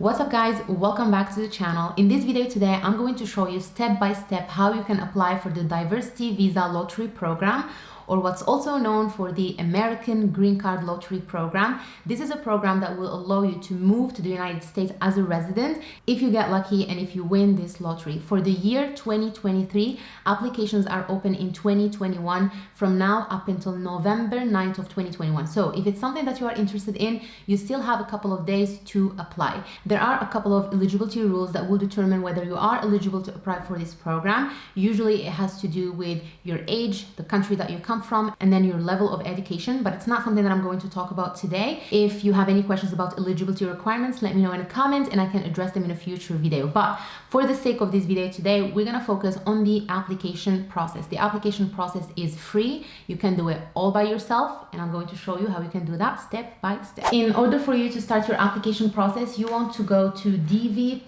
What's up guys, welcome back to the channel. In this video today, I'm going to show you step by step how you can apply for the Diversity Visa Lottery Program or what's also known for the American Green Card Lottery Program. This is a program that will allow you to move to the United States as a resident if you get lucky and if you win this lottery. For the year 2023, applications are open in 2021 from now up until November 9th of 2021. So if it's something that you are interested in, you still have a couple of days to apply. There are a couple of eligibility rules that will determine whether you are eligible to apply for this program. Usually it has to do with your age, the country that you come come from and then your level of education, but it's not something that I'm going to talk about today. If you have any questions about eligibility requirements, let me know in a comment and I can address them in a future video. But for the sake of this video today, we're gonna focus on the application process. The application process is free. You can do it all by yourself and I'm going to show you how you can do that step by step. In order for you to start your application process, you want to go to DV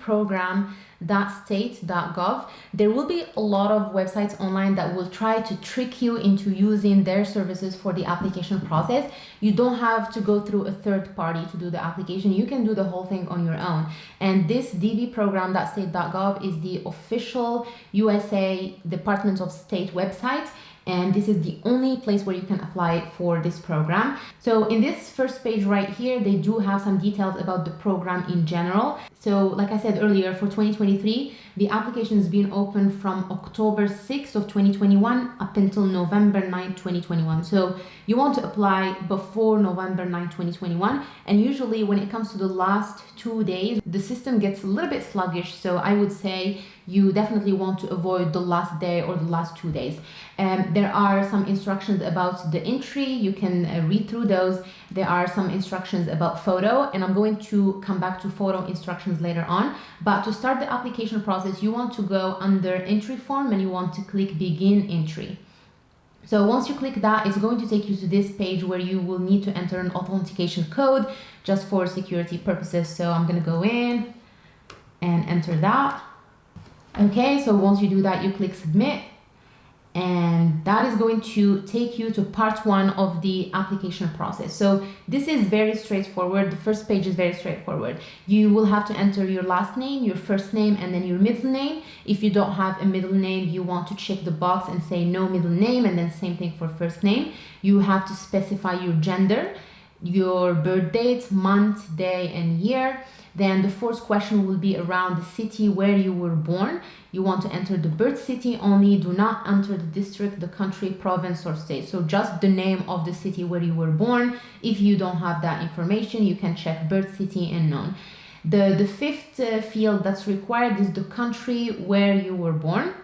program state.gov there will be a lot of websites online that will try to trick you into using their services for the application process. You don't have to go through a third party to do the application. You can do the whole thing on your own. And this dvprogram.state.gov is the official usa department of state website and this is the only place where you can apply for this program. So in this first page right here, they do have some details about the program in general. So like I said earlier, for 2023, the application has been open from October 6th of 2021 up until November 9, 2021. So you want to apply before November 9, 2021. And usually when it comes to the last two days, the system gets a little bit sluggish. So I would say you definitely want to avoid the last day or the last two days. Um, there are some instructions about the entry. You can uh, read through those. There are some instructions about photo and I'm going to come back to photo instructions later on. But to start the application process, you want to go under entry form and you want to click begin entry. So once you click that, it's going to take you to this page where you will need to enter an authentication code just for security purposes. So I'm going to go in and enter that. Okay, so once you do that, you click submit and that is going to take you to part one of the application process. So this is very straightforward. The first page is very straightforward. You will have to enter your last name, your first name, and then your middle name. If you don't have a middle name, you want to check the box and say no middle name, and then same thing for first name. You have to specify your gender, your birth date, month, day, and year. Then the fourth question will be around the city where you were born. You want to enter the birth city only. Do not enter the district, the country, province, or state. So just the name of the city where you were born. If you don't have that information, you can check birth city and known. The, the fifth uh, field that's required is the country where you were born.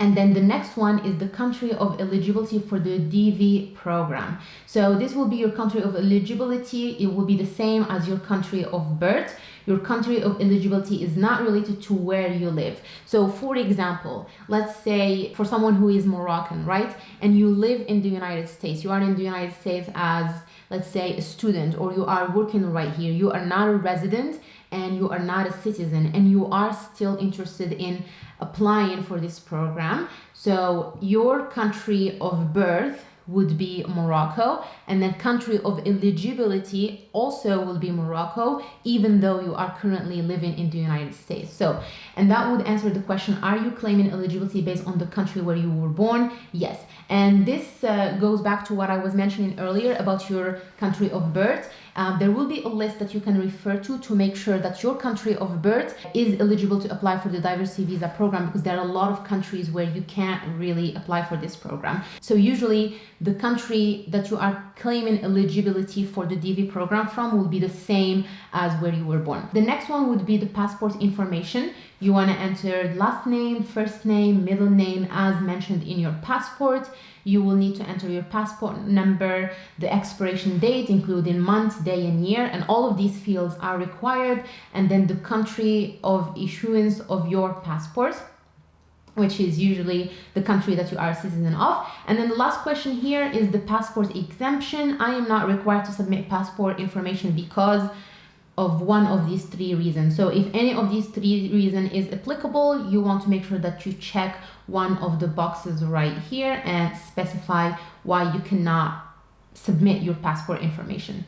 And then the next one is the country of eligibility for the DV program. So this will be your country of eligibility. It will be the same as your country of birth. Your country of eligibility is not related to where you live. So for example, let's say for someone who is Moroccan, right? And you live in the United States, you are in the United States as let's say a student or you are working right here, you are not a resident and you are not a citizen and you are still interested in applying for this program. So your country of birth would be Morocco and then country of eligibility also will be Morocco even though you are currently living in the United States. So and that would answer the question are you claiming eligibility based on the country where you were born? Yes. And this uh, goes back to what I was mentioning earlier about your country of birth um, there will be a list that you can refer to to make sure that your country of birth is eligible to apply for the diversity visa program because there are a lot of countries where you can't really apply for this program. So usually the country that you are claiming eligibility for the DV program from will be the same as where you were born. The next one would be the passport information. You want to enter last name, first name, middle name as mentioned in your passport. You will need to enter your passport number, the expiration date, including month, day, and year, and all of these fields are required, and then the country of issuance of your passport which is usually the country that you are a citizen of. And then the last question here is the passport exemption. I am not required to submit passport information because of one of these three reasons. So if any of these three reasons is applicable, you want to make sure that you check one of the boxes right here and specify why you cannot submit your passport information.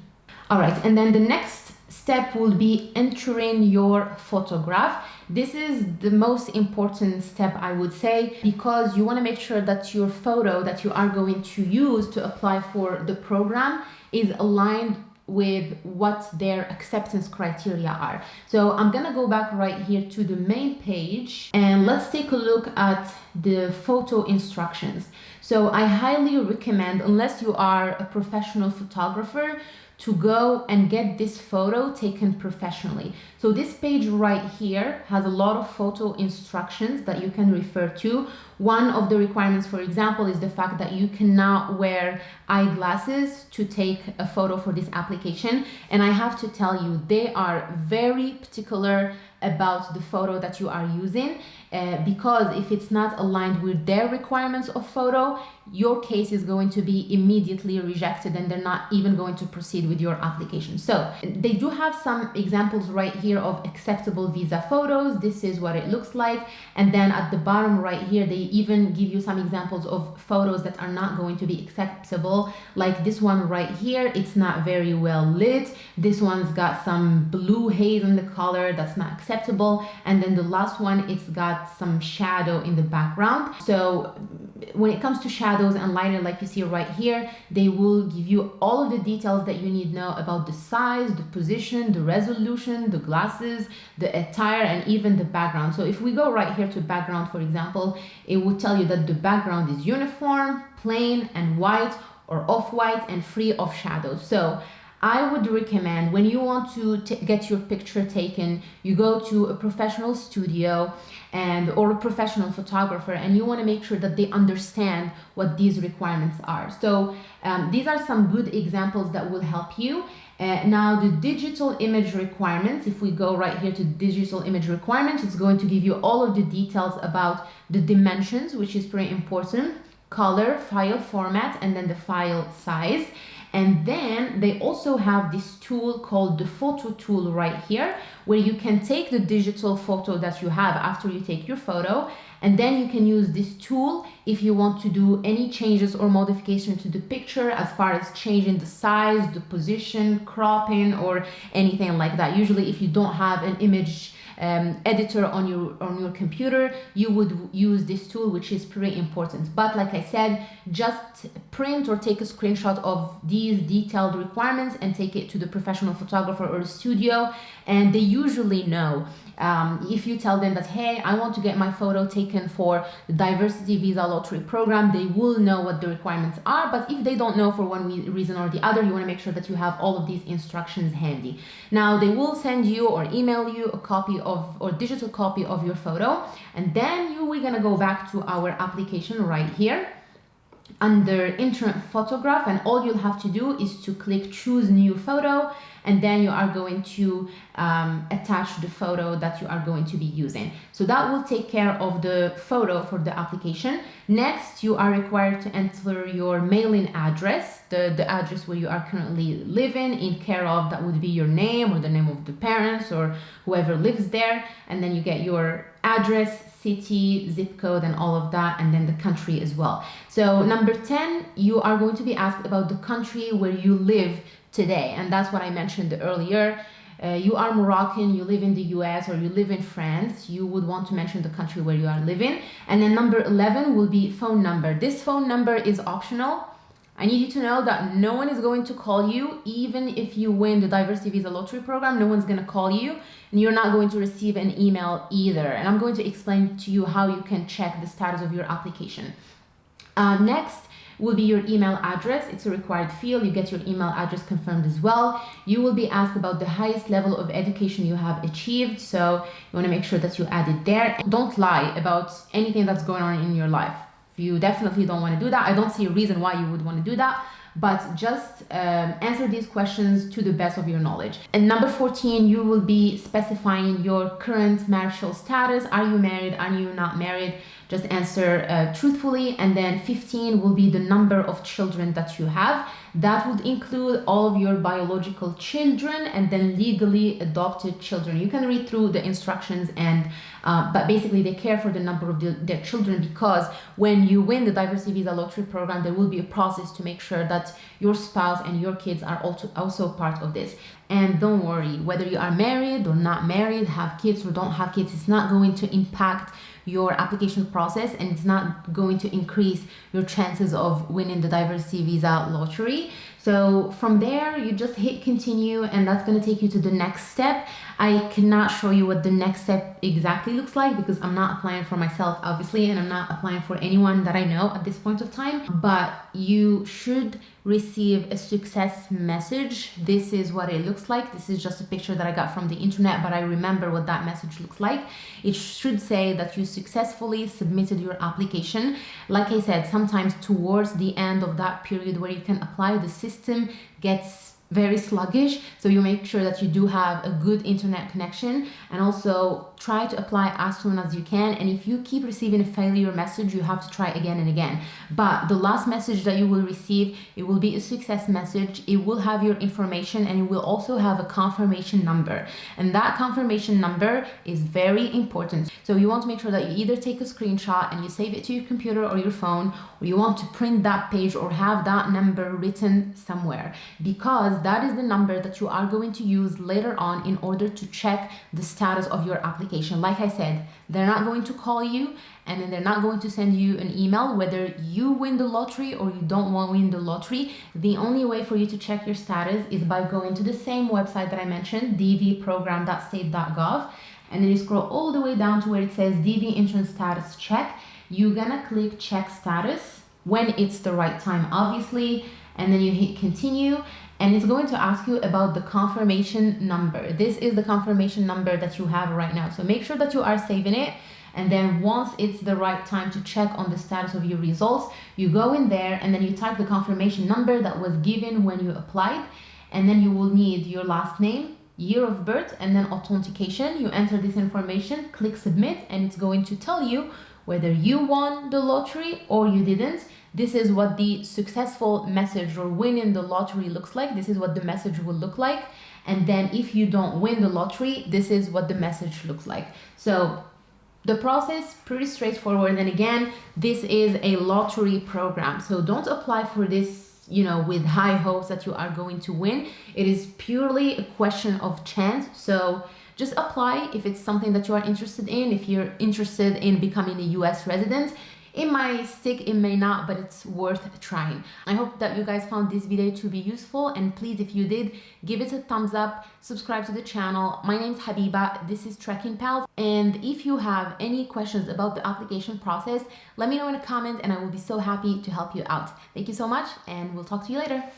All right, and then the next step will be entering your photograph. This is the most important step, I would say, because you want to make sure that your photo that you are going to use to apply for the program is aligned with what their acceptance criteria are. So I'm gonna go back right here to the main page and let's take a look at the photo instructions. So I highly recommend, unless you are a professional photographer, to go and get this photo taken professionally. So this page right here has a lot of photo instructions that you can refer to. One of the requirements, for example, is the fact that you cannot wear eyeglasses to take a photo for this application. And I have to tell you, they are very particular about the photo that you are using uh, because if it's not aligned with their requirements of photo your case is going to be immediately rejected and they're not even going to proceed with your application. So they do have some examples right here of acceptable visa photos. This is what it looks like. And then at the bottom right here they even give you some examples of photos that are not going to be acceptable like this one right here it's not very well lit this one's got some blue haze in the color that's not acceptable. And then the last one, it's got some shadow in the background. So when it comes to shadows and lighting, like you see right here, they will give you all of the details that you need to know about the size, the position, the resolution, the glasses, the attire, and even the background. So if we go right here to background, for example, it will tell you that the background is uniform, plain, and white, or off-white and free of shadows. So I would recommend when you want to get your picture taken, you go to a professional studio and or a professional photographer and you want to make sure that they understand what these requirements are. So um, these are some good examples that will help you. Uh, now the digital image requirements, if we go right here to digital image requirements, it's going to give you all of the details about the dimensions, which is pretty important, color, file format, and then the file size. And then they also have this tool called the photo tool right here, where you can take the digital photo that you have after you take your photo, and then you can use this tool if you want to do any changes or modification to the picture as far as changing the size, the position, cropping, or anything like that. Usually if you don't have an image um, editor on your on your computer you would use this tool which is pretty important. But like I said just print or take a screenshot of these detailed requirements and take it to the professional photographer or studio and they usually know. Um, if you tell them that hey I want to get my photo taken for the diversity visa lottery program they will know what the requirements are. But if they don't know for one reason or the other you want to make sure that you have all of these instructions handy. Now they will send you or email you a copy of or digital copy of your photo. And then you we're gonna go back to our application right here. Under entrant photograph and all you'll have to do is to click choose new photo and then you are going to um, attach the photo that you are going to be using. So that will take care of the photo for the application. Next, you are required to enter your mailing address, the, the address where you are currently living in care of, that would be your name or the name of the parents or whoever lives there. And then you get your address, city, zip code, and all of that, and then the country as well. So number 10, you are going to be asked about the country where you live today. And that's what I mentioned earlier. Uh, you are Moroccan, you live in the US or you live in France, you would want to mention the country where you are living. And then number 11 will be phone number. This phone number is optional. I need you to know that no one is going to call you, even if you win the Diversity Visa Lottery Program, no one's going to call you, and you're not going to receive an email either. And I'm going to explain to you how you can check the status of your application. Uh, next, will be your email address. It's a required field. You get your email address confirmed as well. You will be asked about the highest level of education you have achieved. So you want to make sure that you add it there. Don't lie about anything that's going on in your life. You definitely don't want to do that. I don't see a reason why you would want to do that but just um, answer these questions to the best of your knowledge. And number 14, you will be specifying your current marital status. Are you married? Are you not married? Just answer uh, truthfully and then 15 will be the number of children that you have. That would include all of your biological children and then legally adopted children. You can read through the instructions and uh, but basically they care for the number of the, their children because when you win the diversity visa lottery program there will be a process to make sure that your spouse and your kids are also also part of this. And don't worry, whether you are married or not married, have kids or don't have kids, it's not going to impact your application process and it's not going to increase your chances of winning the diversity visa lottery. So from there, you just hit continue and that's gonna take you to the next step. I cannot show you what the next step exactly looks like because I'm not applying for myself, obviously, and I'm not applying for anyone that I know at this point of time, but you should receive a success message. This is what it looks like. This is just a picture that I got from the internet, but I remember what that message looks like. It should say that you successfully submitted your application. Like I said, sometimes towards the end of that period where you can apply, the system gets very sluggish so you make sure that you do have a good internet connection and also try to apply as soon as you can and if you keep receiving a failure message you have to try again and again. But the last message that you will receive it will be a success message it will have your information and it will also have a confirmation number. And that confirmation number is very important. So you want to make sure that you either take a screenshot and you save it to your computer or your phone or you want to print that page or have that number written somewhere. Because that is the number that you are going to use later on in order to check the status of your application. Like I said, they're not going to call you and then they're not going to send you an email whether you win the lottery or you don't win the lottery. The only way for you to check your status is by going to the same website that I mentioned, dvprogram.state.gov and then you scroll all the way down to where it says DV entrant status check. You're gonna click check status when it's the right time, obviously, and then you hit continue and it's going to ask you about the confirmation number. This is the confirmation number that you have right now. So make sure that you are saving it. And then once it's the right time to check on the status of your results, you go in there and then you type the confirmation number that was given when you applied. And then you will need your last name, year of birth, and then authentication. You enter this information, click submit, and it's going to tell you whether you won the lottery or you didn't this is what the successful message or winning the lottery looks like. This is what the message will look like. And then if you don't win the lottery, this is what the message looks like. So the process pretty straightforward. And again, this is a lottery program. So don't apply for this you know with high hopes that you are going to win it is purely a question of chance so just apply if it's something that you are interested in if you're interested in becoming a US resident it might stick, it may not, but it's worth trying. I hope that you guys found this video to be useful and please, if you did, give it a thumbs up, subscribe to the channel. My name is Habiba, this is Trekking Pals. And if you have any questions about the application process, let me know in a comment and I will be so happy to help you out. Thank you so much and we'll talk to you later.